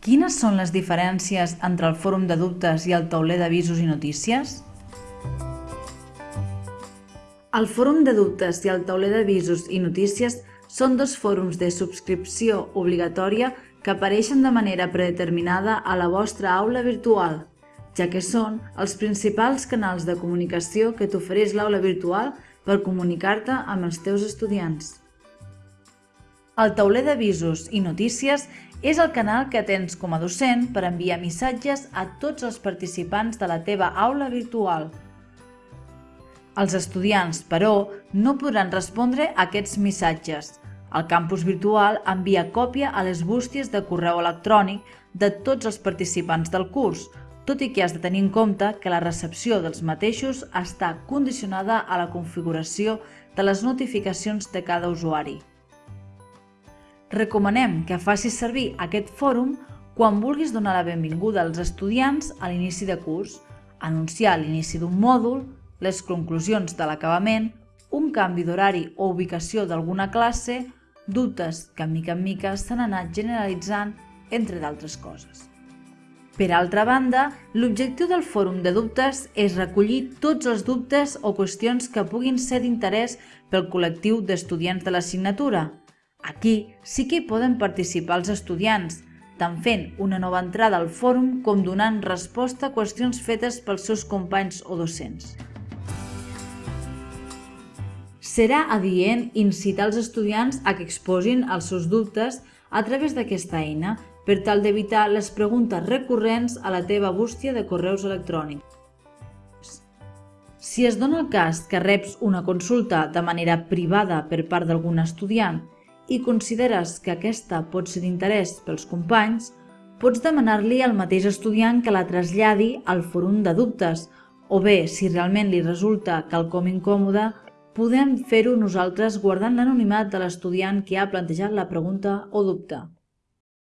Quines són les diferències entre el fòrum de dubtes i el tauler d'avisos i notícies? El fòrum de dubtes i el tauler d'avisos i notícies són dos fòrums de subscripció obligatòria que apareixen de manera predeterminada a la vostra aula virtual, ja que són els principals canals de comunicació que t'ofereix l'aula virtual per comunicar-te amb els teus estudiants. El tauler d'avisos i notícies és el canal que tens com a docent per enviar missatges a tots els participants de la teva aula virtual. Els estudiants, però, no podran respondre a aquests missatges. El campus virtual envia còpia a les bústies de correu electrònic de tots els participants del curs, tot i que has de tenir en compte que la recepció dels mateixos està condicionada a la configuració de les notificacions de cada usuari. Recomanem que facis servir aquest fòrum quan vulguis donar la benvinguda als estudiants a l'inici de curs, anunciar l'inici d'un mòdul, les conclusions de l'acabament, un canvi d'horari o ubicació d'alguna classe, dubtes que mica en mica s'han anat generalitzant, entre d'altres coses. Per altra banda, l'objectiu del fòrum de dubtes és recollir tots els dubtes o qüestions que puguin ser d'interès pel col·lectiu d'estudiants de l'assignatura, Aquí sí que hi poden participar els estudiants, tant fent una nova entrada al fòrum com donant resposta a qüestions fetes pels seus companys o docents. Serà adient incitar els estudiants a que exposin els seus dubtes a través d'aquesta eina per tal d'evitar les preguntes recurrents a la teva bústia de correus electrònics. Si es dona el cas que reps una consulta de manera privada per part d'algun estudiant i consideres que aquesta pot ser d'interès pels companys, pots demanar-li al mateix estudiant que la traslladi al fòrum de dubtes o bé, si realment li resulta quelcom incòmode, podem fer-ho nosaltres guardant l'anonimat de l'estudiant que ha plantejat la pregunta o dubte.